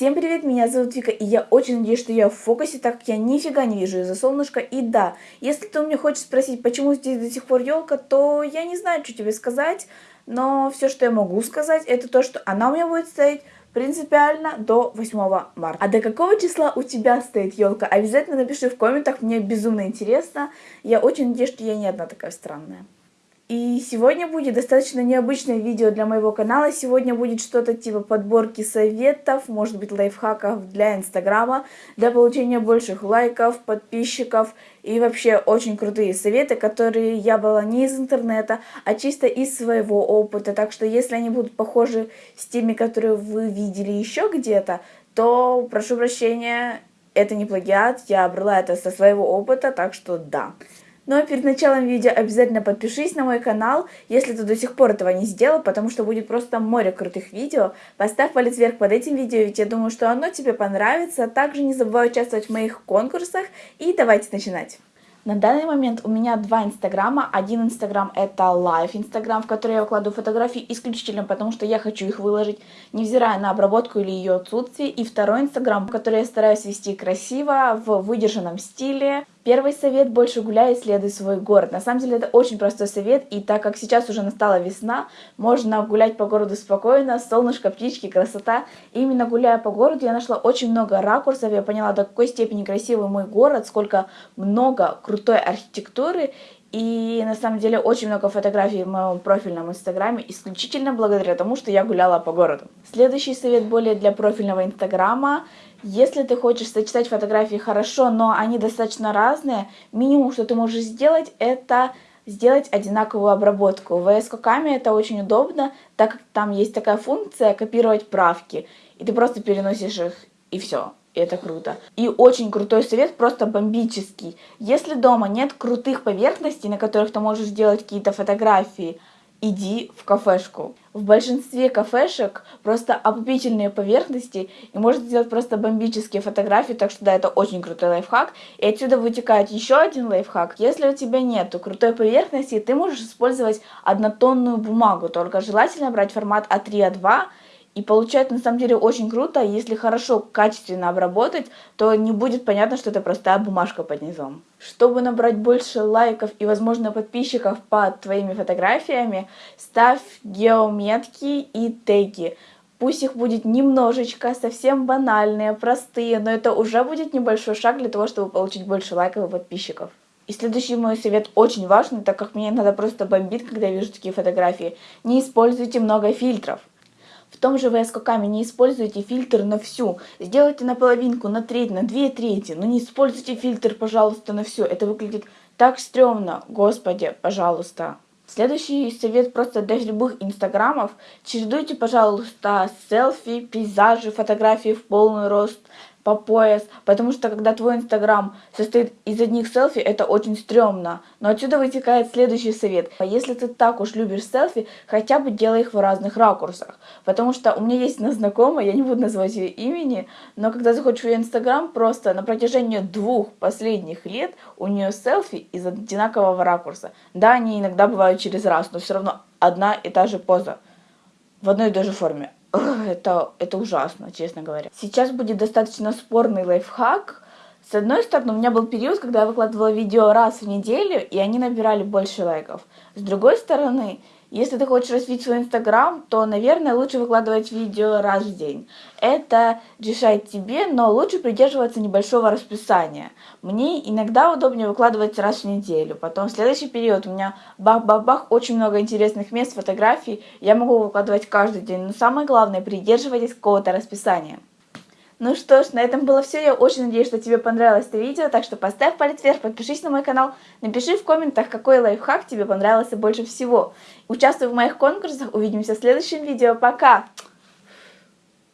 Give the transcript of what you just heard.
Всем привет, меня зовут Вика, и я очень надеюсь, что я в фокусе, так как я нифига не вижу из-за солнышка. И да, если ты у меня хочешь спросить, почему здесь до сих пор елка, то я не знаю, что тебе сказать, но все, что я могу сказать, это то, что она у меня будет стоять принципиально до 8 марта. А до какого числа у тебя стоит елка? Обязательно напиши в комментах, мне безумно интересно. Я очень надеюсь, что я не одна такая странная. И сегодня будет достаточно необычное видео для моего канала. Сегодня будет что-то типа подборки советов, может быть лайфхаков для инстаграма, для получения больших лайков, подписчиков и вообще очень крутые советы, которые я была не из интернета, а чисто из своего опыта. Так что если они будут похожи с теми, которые вы видели еще где-то, то прошу прощения, это не плагиат, я брала это со своего опыта, так что да. Ну, а перед началом видео обязательно подпишись на мой канал, если ты до сих пор этого не сделал, потому что будет просто море крутых видео. Поставь палец вверх под этим видео, ведь я думаю, что оно тебе понравится. Также не забывай участвовать в моих конкурсах и давайте начинать. На данный момент у меня два инстаграма. Один инстаграм это live инстаграм, в который я выкладываю фотографии исключительно потому, что я хочу их выложить, невзирая на обработку или ее отсутствие. И второй инстаграм, который я стараюсь вести красиво, в выдержанном стиле. Первый совет – больше гуляй исследуй свой город. На самом деле это очень простой совет, и так как сейчас уже настала весна, можно гулять по городу спокойно, солнышко, птички, красота. И именно гуляя по городу я нашла очень много ракурсов, я поняла, до какой степени красивый мой город, сколько много крутой архитектуры, и на самом деле очень много фотографий в моем профильном инстаграме исключительно благодаря тому, что я гуляла по городу. Следующий совет более для профильного инстаграма. Если ты хочешь сочетать фотографии хорошо, но они достаточно разные, минимум, что ты можешь сделать, это сделать одинаковую обработку. В VS Code это очень удобно, так как там есть такая функция копировать правки. И ты просто переносишь их, и все это круто. И очень крутой совет, просто бомбический. Если дома нет крутых поверхностей, на которых ты можешь сделать какие-то фотографии, иди в кафешку. В большинстве кафешек просто опупительные поверхности, и можно сделать просто бомбические фотографии, так что да, это очень крутой лайфхак. И отсюда вытекает еще один лайфхак. Если у тебя нету крутой поверхности, ты можешь использовать однотонную бумагу, только желательно брать формат А3, А2, и получается на самом деле очень круто, если хорошо, качественно обработать, то не будет понятно, что это простая бумажка под низом. Чтобы набрать больше лайков и, возможно, подписчиков под твоими фотографиями, ставь геометки и теги. Пусть их будет немножечко, совсем банальные, простые, но это уже будет небольшой шаг для того, чтобы получить больше лайков и подписчиков. И следующий мой совет очень важный, так как меня иногда просто бомбит, когда я вижу такие фотографии. Не используйте много фильтров. В том же VS Code не используйте фильтр на всю. Сделайте на половинку, на треть, на две трети. Но не используйте фильтр, пожалуйста, на всю. Это выглядит так стрёмно. Господи, пожалуйста. Следующий совет просто для любых инстаграмов. Чередуйте, пожалуйста, селфи, пейзажи, фотографии в полный рост, по пояс, потому что когда твой инстаграм состоит из одних селфи, это очень стрёмно. Но отсюда вытекает следующий совет. Если ты так уж любишь селфи, хотя бы делай их в разных ракурсах. Потому что у меня есть одна знакомая, я не буду называть ее имени, но когда заходишь в ее инстаграм, просто на протяжении двух последних лет у нее селфи из одинакового ракурса. Да, они иногда бывают через раз, но все равно одна и та же поза в одной и той же форме это, это ужасно, честно говоря. Сейчас будет достаточно спорный лайфхак. С одной стороны, у меня был период, когда я выкладывала видео раз в неделю, и они набирали больше лайков. С другой стороны, если ты хочешь развить свой инстаграм, то, наверное, лучше выкладывать видео раз в день. Это решает тебе, но лучше придерживаться небольшого расписания. Мне иногда удобнее выкладывать раз в неделю. Потом в следующий период у меня бах-бах-бах, очень много интересных мест, фотографий. Я могу выкладывать каждый день. Но самое главное, придерживайтесь какого-то расписания. Ну что ж, на этом было все. Я очень надеюсь, что тебе понравилось это видео. Так что поставь палец вверх, подпишись на мой канал. Напиши в комментах, какой лайфхак тебе понравился больше всего. Участвуй в моих конкурсах. Увидимся в следующем видео. Пока!